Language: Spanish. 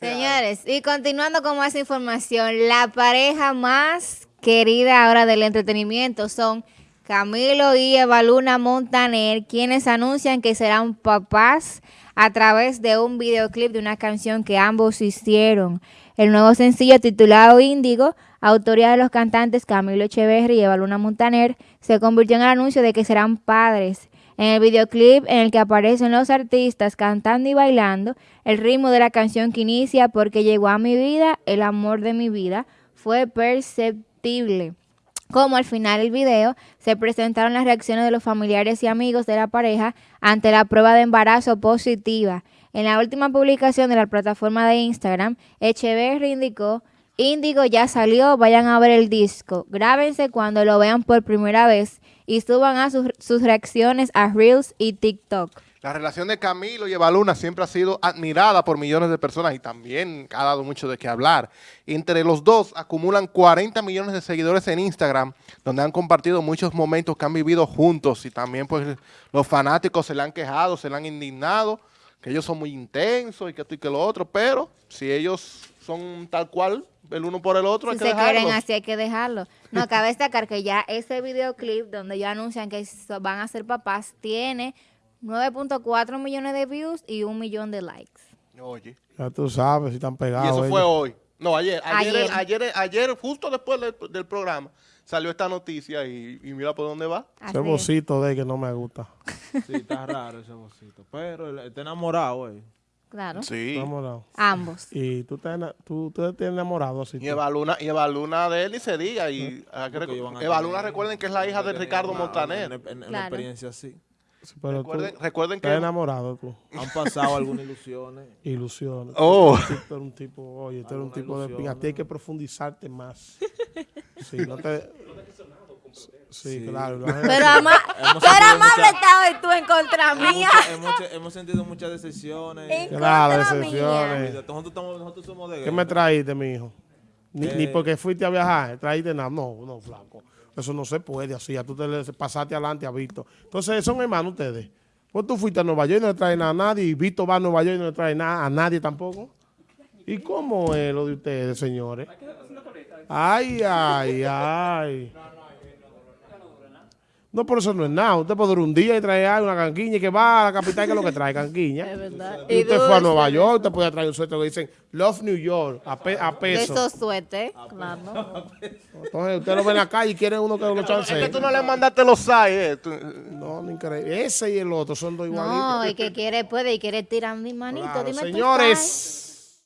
Señores, y continuando con más información, la pareja más querida ahora del entretenimiento son Camilo y Evaluna Montaner, quienes anuncian que serán papás a través de un videoclip de una canción que ambos hicieron. El nuevo sencillo titulado Índigo, autoría de los cantantes Camilo Echeverri y Evaluna Montaner, se convirtió en el anuncio de que serán padres. En el videoclip en el que aparecen los artistas cantando y bailando, el ritmo de la canción que inicia porque llegó a mi vida, el amor de mi vida, fue perceptible. Como al final del video se presentaron las reacciones de los familiares y amigos de la pareja ante la prueba de embarazo positiva. En la última publicación de la plataforma de Instagram, Echeverry indicó Índigo ya salió, vayan a ver el disco. Grábense cuando lo vean por primera vez y suban a sus, sus reacciones a Reels y TikTok. La relación de Camilo y Evaluna siempre ha sido admirada por millones de personas y también ha dado mucho de qué hablar. Entre los dos acumulan 40 millones de seguidores en Instagram, donde han compartido muchos momentos que han vivido juntos y también pues los fanáticos se le han quejado, se le han indignado, que ellos son muy intensos y que esto y que lo otro, pero si ellos son tal cual, el uno por el otro, Si hay que se quieren dejarlo. así hay que dejarlo. No, cabe destacar que ya ese videoclip donde ellos anuncian que van a ser papás tiene 9.4 millones de views y un millón de likes. Oye, Ya tú sabes si están y pegados. eso ellos. fue hoy. No, ayer. Ayer, Ayer. ayer, ayer, justo después del, del programa, salió esta noticia y, y mira por dónde va. Así Ese es. vocito de que no me gusta. Sí, está raro ese vocito. Pero él está enamorado, güey. Claro. Sí. Enamorado. Ambos. Y tú te, tú, tú te enamorado así. Y tú. Evaluna, y Evaluna de él y se diga. Y que recu- van a Evaluna, tener- recuerden que es la hija de Ricardo Montaner. en- en Claro. experiencia así. Pero Recuerden, tú recuerden estás que... enamorado tú. Han pasado algunas ilusiones. Ilusiones. Oh. Tú un tipo, oye, tú eres un tipo de ilusión, pinga. Tienes que profundizarte más. Sí, no te... Sí, Sí. claro. Pero, ama Hemos pero amable estás hoy tú en contra Hemos, mía. hemos- hemos sentido muchas decepciones. En Claro, decepciones. Nosotros, estamos- nosotros somos de ¿Qué guerra. me traíste, mi hijo? Ni, ni Eh. porque fuiste a viajar, traíste nada. No, no, flaco. Eso no se puede así. Ya tú te le pasaste adelante a Víctor. Entonces, son hermanos ustedes. Pues tú fuiste a Nueva York y no le traes nada a nadie. Y Víctor va a Nueva York y no le trae nada a nadie tampoco. ¿Y cómo es lo de ustedes, señores? Ay, ay, ay. No, por eso no es nada. Usted puede durar un día y traer algo, una canquiña y que va a la capital que es lo que trae, canquiña. Es verdad. Y usted fue a. Nueva York, usted puede traer un suéter que dicen Love New York a, pe- a De peso. esos suetes, claro. Entonces usted lo ve en la calle y quiere uno que lo Es que chance. tú no le mandaste los SAI, eh. tú- No, no increíble. Ese y el otro son dos igualitos. No, el que quiere puede y quiere tirar mi manito. Claro, Dime tu señores.